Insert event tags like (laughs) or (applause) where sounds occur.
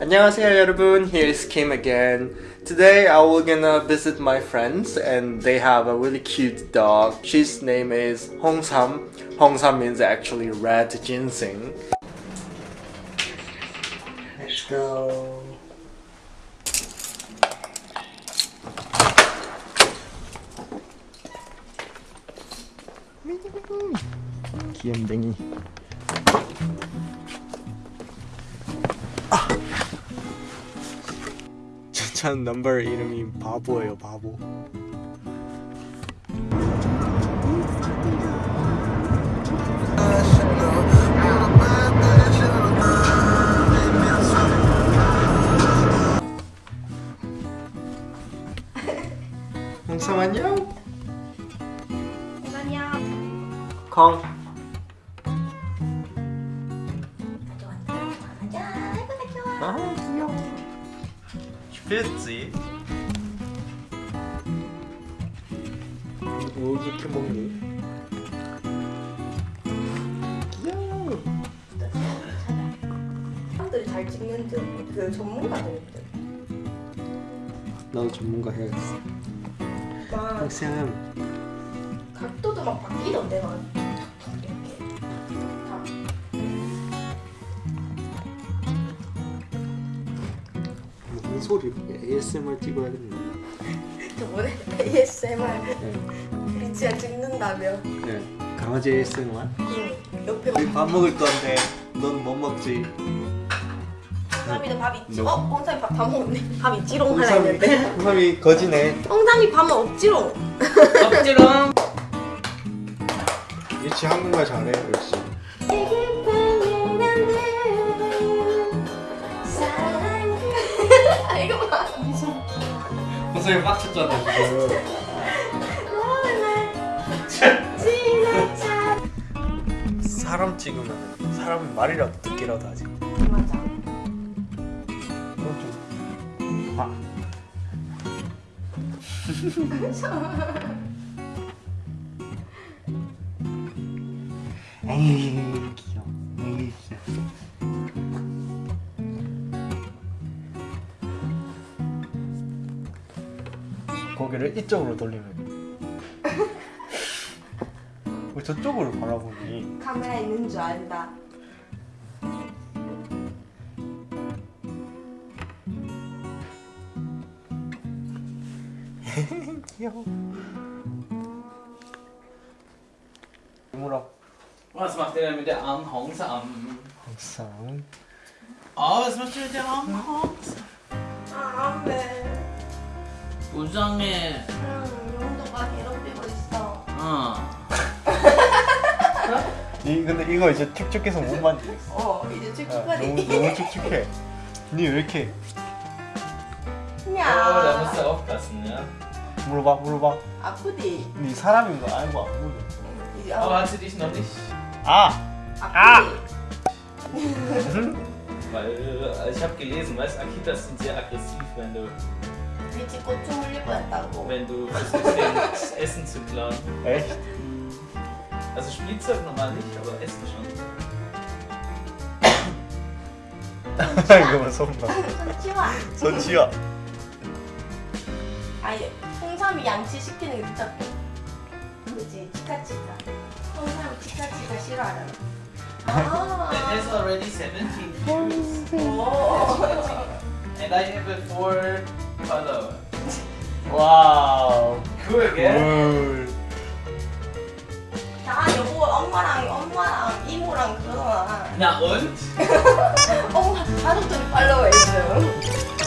안녕하세요 여러분, here's Kim again. Today I will gonna visit my friends and they have a really cute dog. She's name is Hongsam. Hongsam means actually red ginseng. Let's go. 귀염둥이. 추천 넘버 이름이 바보예요 바보. 홍삼 안녕. 안녕. 콩 아, 귀여워. 쉽지. 뭐 이렇게 먹니? 귀여워. 사람들이 잘 찍는 듯그 전문가들 듯. 나도 전문가 해야겠어. 막 홍삼 각도도 막 바뀌던데 막 무슨 소리 ASMR 찍어야겠네 저번에 ASMR 네, 리치야 찍는다며. 네. 강아지 ASMR 응. 옆에 우리 밥 먹을 건데 넌 못 먹지 홍삼이도 밥 있지. 너. 어? 홍삼이 밥 다 먹었네. 밥 있지롱 하나 했는데. (laughs) 홍삼이 거지네 홍삼이 밥은 없지롱. 억지롱 유치 (laughs) 한국말 잘해 역시 홍성이 빡쳤잖아 지금 사람 찍으면 사람은 말이라도 듣기라도 하지. 맞아. 그건 좀 아. (laughs) 에이 귀여워 에이 고개를 이쪽으로 돌리면 왜 저쪽으로 바라보니 카메라 있는 줄 안다. 귀여워 Hongsam? Oh, was macht ihr mit der armen Hongsam? 아, 네. 우정해 응, 용도가 괴롭히고 있어. 어 이 근데 이거 이제 축축해서 못 만지겠어 어, 이제 아, 축축하니. 너무 너무 축축해 니왜 이렇게 Oh, 야, aufpassen, ja? 물어봐 물어봐 아프디. 니 사람인 거 알고 안 물어 이제 Aber 아, hat sie dich noch nicht? 아 아프디. Weil äh, ich habe gelesen, weißt Akitas sind sehr aggressiv, wenn du, 미치 고추 흘릴 뻔했다고. wenn du versuchst, das Essen zu klauen. echt Also Spielzeug normal nicht, aber Essen schon. 이거만 손 봐 손치와. 손 치워 아니, 홍삼이 양치 시키는 게 진짜. 그지, 치카치카. 홍삼이 치카치카 싫어하잖아. 아. It has already 17 views. 오. And I have a 4 follower. 와우 Cool, gell? 물나 여보 엄마랑 엄마랑 이모랑 그러나. Na (laughs) und? 엄마 가족들이 팔로우해 줘.